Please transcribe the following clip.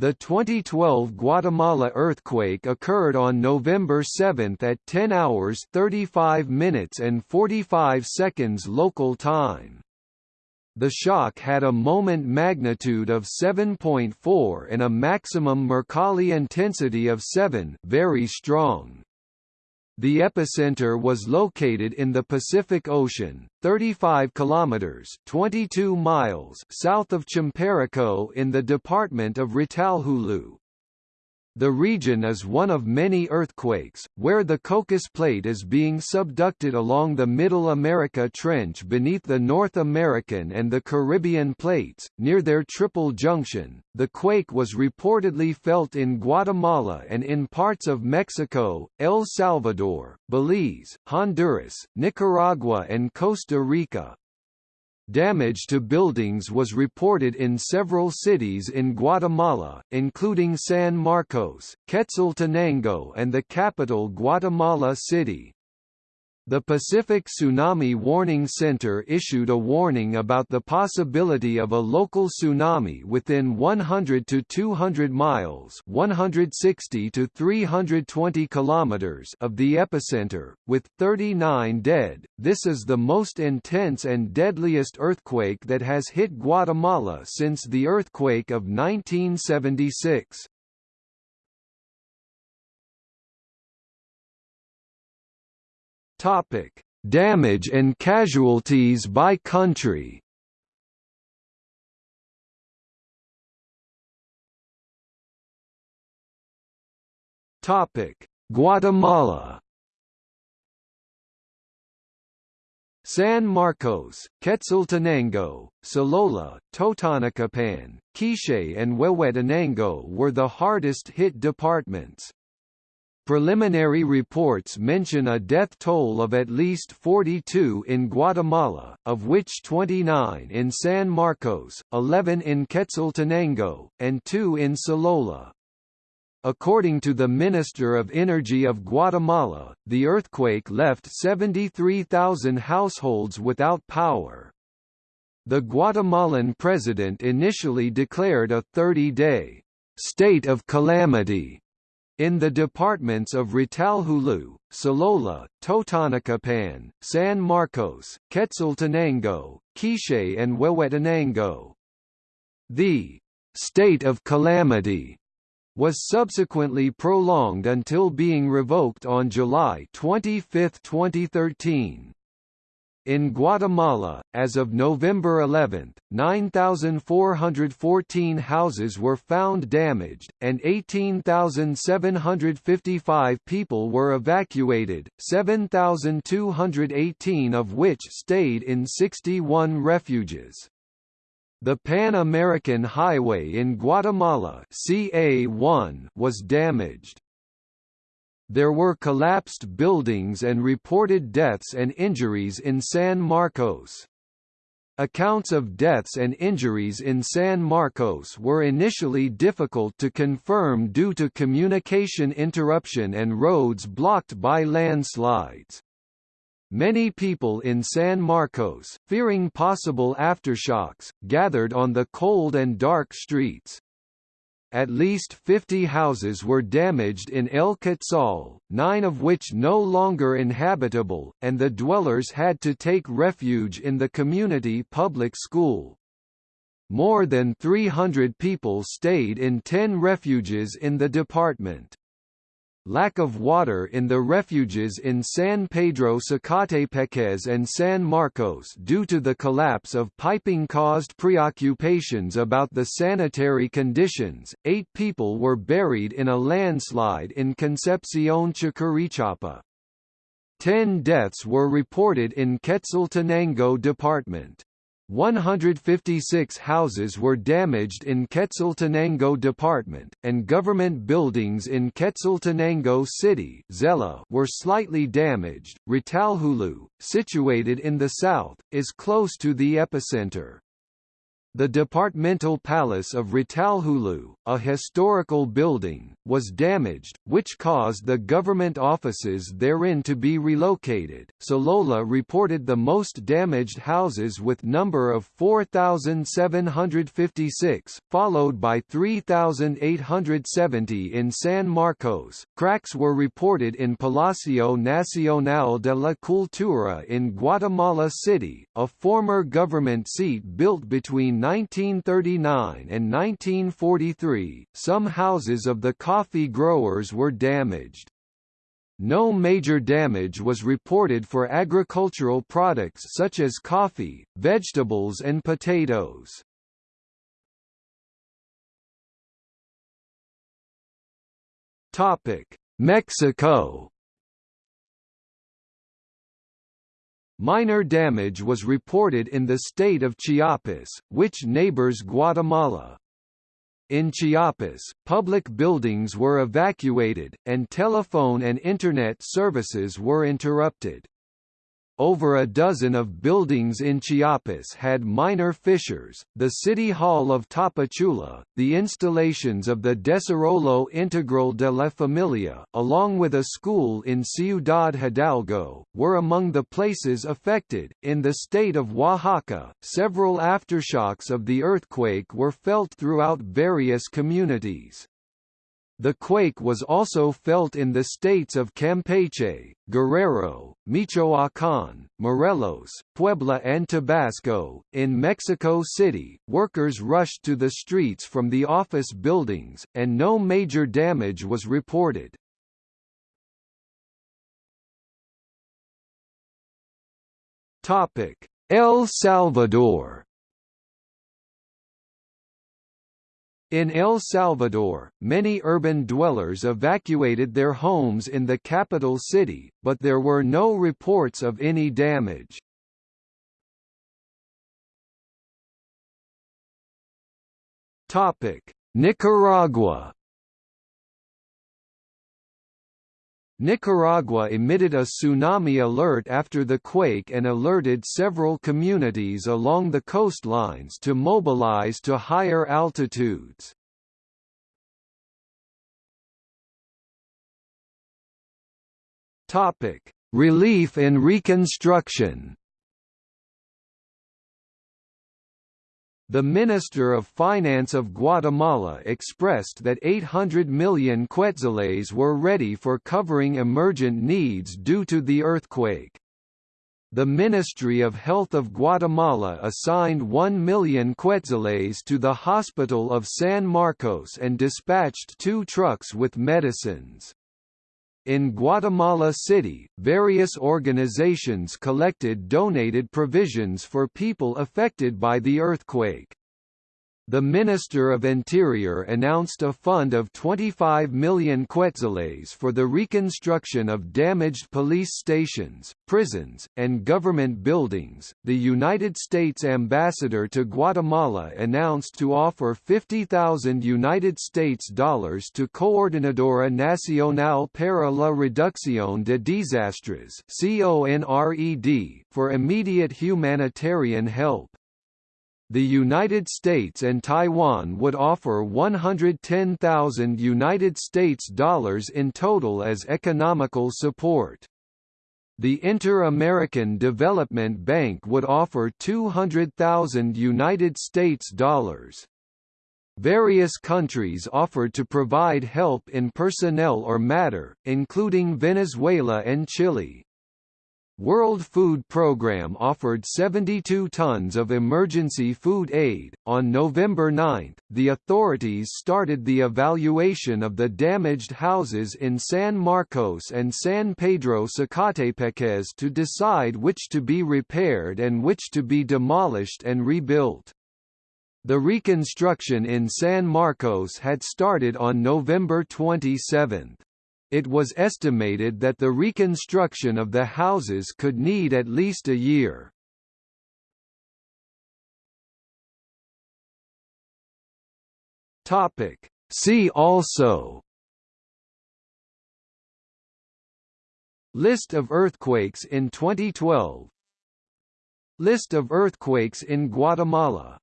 The 2012 Guatemala earthquake occurred on November 7 at 10 hours 35 minutes and 45 seconds local time. The shock had a moment magnitude of 7.4 and a maximum Mercalli intensity of 7 very strong. The epicenter was located in the Pacific Ocean, 35 kilometers (22 miles) south of Champerico in the department of Retalhuleu. The region is one of many earthquakes, where the Cocos Plate is being subducted along the Middle America Trench beneath the North American and the Caribbean plates, near their triple junction. The quake was reportedly felt in Guatemala and in parts of Mexico, El Salvador, Belize, Honduras, Nicaragua and Costa Rica. Damage to buildings was reported in several cities in Guatemala, including San Marcos, Quetzaltenango and the capital Guatemala City. The Pacific Tsunami Warning Center issued a warning about the possibility of a local tsunami within 100 to 200 miles (160 to 320 kilometers) of the epicenter, with 39 dead. This is the most intense and deadliest earthquake that has hit Guatemala since the earthquake of 1976. Topic: Damage and casualties by country. Topic: Guatemala. San Marcos, Quetzaltenango, Solola, Totonicapán, Quiché and Huehuetenango were the hardest hit departments. Preliminary reports mention a death toll of at least 42 in Guatemala, of which 29 in San Marcos, 11 in Quetzaltenango, and 2 in Solola. According to the Minister of Energy of Guatemala, the earthquake left 73,000 households without power. The Guatemalan president initially declared a 30-day state of calamity in the departments of Retalhuleu, Solola, Totonicapán, San Marcos, Quetzaltenango, Quiché and Huehuetenango. The state of calamity was subsequently prolonged until being revoked on July 25, 2013. In Guatemala, as of November 11, 9,414 houses were found damaged, and 18,755 people were evacuated, 7,218 of which stayed in 61 refuges. The Pan American Highway in Guatemala CA1 was damaged. There were collapsed buildings and reported deaths and injuries in San Marcos. Accounts of deaths and injuries in San Marcos were initially difficult to confirm due to communication interruption and roads blocked by landslides. Many people in San Marcos, fearing possible aftershocks, gathered on the cold and dark streets. At least 50 houses were damaged in El Quetzal, nine of which no longer inhabitable, and the dwellers had to take refuge in the community public school. More than 300 people stayed in 10 refuges in the department. Lack of water in the refuges in San Pedro Zacatepeques and San Marcos due to the collapse of piping caused preoccupations about the sanitary conditions. Eight people were buried in a landslide in Concepcion Chiquirichapa. Ten deaths were reported in Quetzaltenango Department. 156 houses were damaged in Quetzaltenango Department, and government buildings in Quetzaltenango City Xela were slightly damaged. Retalhuleu, situated in the south, is close to the epicenter. The departmental palace of Retalhuleu, a historical building, was damaged, which caused the government offices therein to be relocated. Solola reported the most damaged houses with number of 4,756, followed by 3,870 in San Marcos. Cracks were reported in Palacio Nacional de la Cultura in Guatemala City, a former government seat built between 1939 and 1943, some houses of the coffee growers were damaged. No major damage was reported for agricultural products such as coffee, vegetables and potatoes. Mexico Minor damage was reported in the state of Chiapas, which neighbors Guatemala. In Chiapas, public buildings were evacuated, and telephone and Internet services were interrupted. Over a dozen of buildings in Chiapas had minor fissures, the City Hall of Tapachula, the installations of the Desarrollo Integral de la Familia, along with a school in Ciudad Hidalgo, were among the places affected. In the state of Oaxaca, several aftershocks of the earthquake were felt throughout various communities. The quake was also felt in the states of Campeche, Guerrero, Michoacán, Morelos, Puebla, and Tabasco. In Mexico City, workers rushed to the streets from the office buildings, and no major damage was reported. El Salvador In El Salvador, many urban dwellers evacuated their homes in the capital city, but there were no reports of any damage. Nicaragua Nicaragua emitted a tsunami alert after the quake and alerted several communities along the coastlines to mobilize to higher altitudes. Relief and reconstruction The Minister of Finance of Guatemala expressed that 800 million quetzales were ready for covering emergent needs due to the earthquake. The Ministry of Health of Guatemala assigned 1 million quetzales to the Hospital of San Marcos and dispatched two trucks with medicines. In Guatemala City, various organizations collected donated provisions for people affected by the earthquake. The Minister of Interior announced a fund of 25 million quetzales for the reconstruction of damaged police stations, prisons, and government buildings. The United States ambassador to Guatemala announced to offer 50,000 United States dollars to Coordinadora Nacional para la Reducción de Desastres (CONRED) for immediate humanitarian help the United States and Taiwan would offer 110,000 United States dollars in total as economical support. The Inter-American Development Bank would offer 200,000 United States dollars. Various countries offered to provide help in personnel or matter, including Venezuela and Chile. World Food Programme offered 72 tons of emergency food aid. On November 9, the authorities started the evaluation of the damaged houses in San Marcos and San Pedro Zacatepeques to decide which to be repaired and which to be demolished and rebuilt. The reconstruction in San Marcos had started on November 27. It was estimated that the reconstruction of the houses could need at least a year. See also List of earthquakes in 2012 List of earthquakes in Guatemala